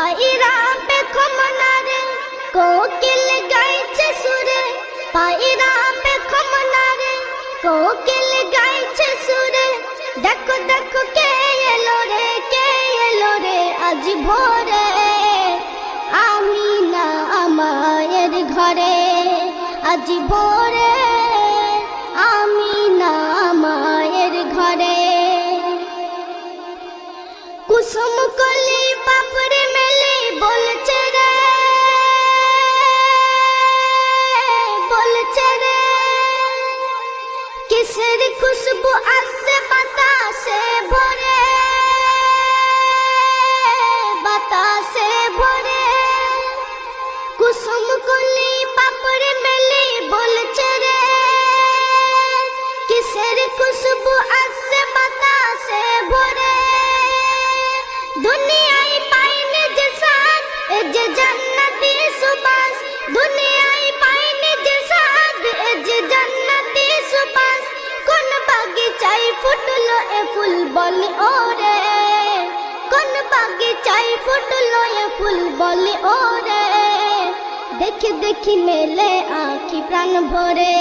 পায়রা পেখম নারে কোকিল গাইছে সুরে। পায়রা পেখম নারে কোকিল গাইছে সুরে। দেখো দেখো কে এলো রে, কে এলো রে আজ ভোরে। আমি না আমায়ের ঘরে, আজ ভোরে কিসের খুশবু আসছে বাতাসে ভরে? বাতাসে ভরে। কুসুম কলি পাপড়ে ফুটলো এ ফুল বলে, ওরে, দেখি দেখি মেলে আঁখি প্রাণ ভরে,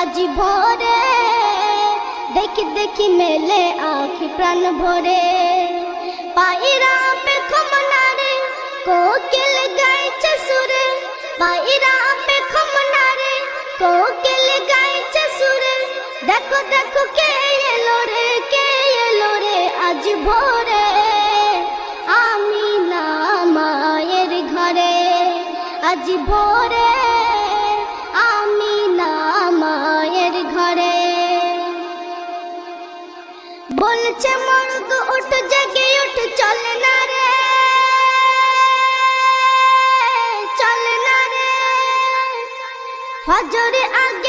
আজি ভরে, দেখি দেখি মেলে আঁখি প্রাণ ভরে। পায়রা পে খমনারে কোকিল গাইছে সুরে। পায়রা পে খমনারে কোকিল গাইছে সুরে। দেখো দেখো কে এলো রে, কে এলো রে, আজ ভোরে। আমি না মায়ের ঘরে, আজ ভোরে আমি না মায়ের ঘরে। বলছে মর্গ উঠ, জেগে উঠ, চল না রে, চল না রে। ফজরে আগে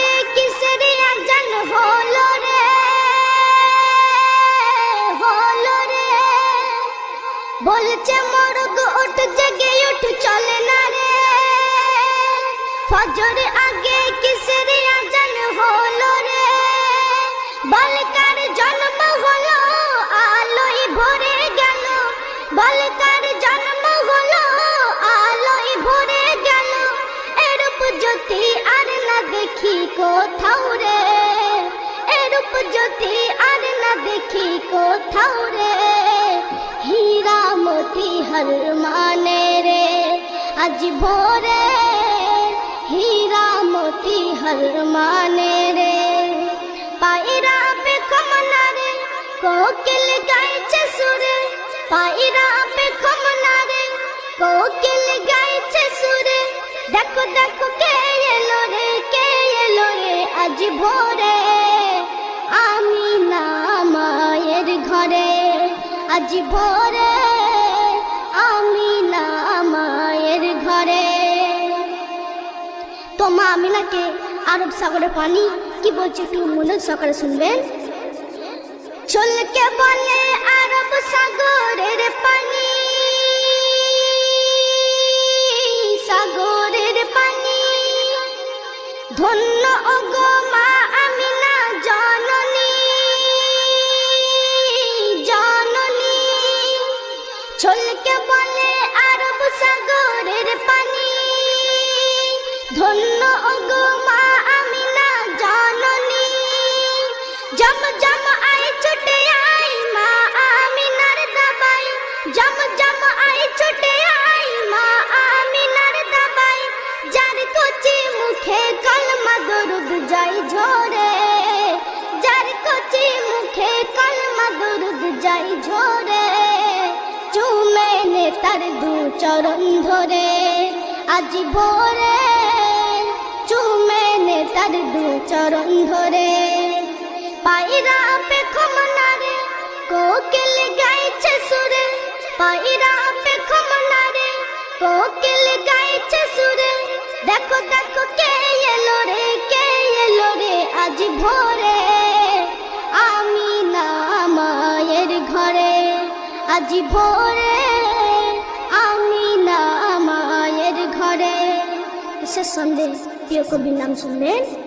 বলছে মর্গ উঠ, জেগে উঠ, চল না রে। ফজরে আগে কিসের আজান হলো রে? বালকার জন্ম হলো, আলোয় ভরে গেল। বালকার জন্ম হলো, আলোয় ভরে গেল। এরূপ জ্যোতি আর না দেখি কোথাও রে। এরূপ জ্যোতি আর না দেখি কোথাও রে। হীরা হর মানে রে, আজ ভোরে। হীরা হর মানে রে, পায়রা পে কমনারে কোকিল গাইছে সুরে। পায়রা পে কমনারে কোকিল গাইছে সুরে। দেখো দেখো, কে এলো রে, কে এলো রে, আজ ভোরে। আমি না আজ ভোরে আমি না মায়ের ঘরে। তো মা আমিনাকে আরব সাগরে পানি, কি বলছে একটু মনে সকালে শুনবেন? চলকে বলে আরব সাগরের পানি সাগরের পানি। ধন্য ওগো ধন্য ওগো মা আমিনা জননী। জম জম আয় ছুটে আই মা আমিনার দাবাই। জম জম আয় ছুটে আই মা আমিনার দাবাই। যার কচি মুখে কলমা দরুদ যাই ঝরে। যার কচি মুখে কলমা দরুদ যাই ঝরে। চুমে নে তার দু চরণ ধরে। আজ ভোরে চরণ ধরে। পায়রা পে খমনারে কোকিল গাইছে সুরে। পায়রা পে খমনারে কোকিল গাইছে সুরে। দেখো দেখো, কে এলো রে, কে এলো রে আজ ভোরে। আমি না মায়ের ঘরে, আজ ভোরে। আমি না মায়ের ঘরে। শেষ সন্দেহ প্রিয় কবির নাম শুনবেন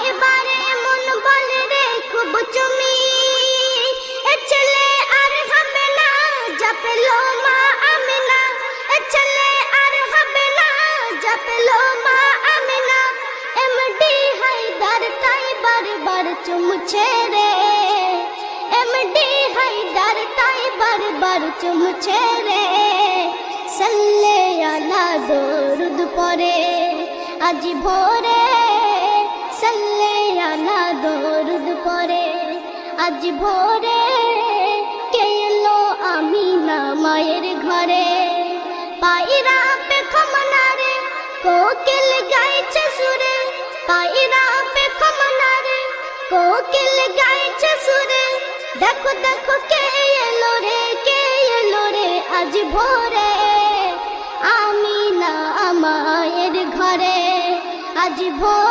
চুমছে রে এমডি হায়দার তাই বারবার চুমছে রে সাল্লে আলা দরুদ পরে আজ ভোরে সাল্লে আলা দরুদ পরে আজ ভোরে কে এলো আমি না মায়ের ঘরে পায়রা পে খমনারে কোকিল গাইছে সুরে, দেখো দেখো কে এলো রে, কে এলো রে আজ ভোরে। আমি না আমায়ের ঘরে, আজ ভোরে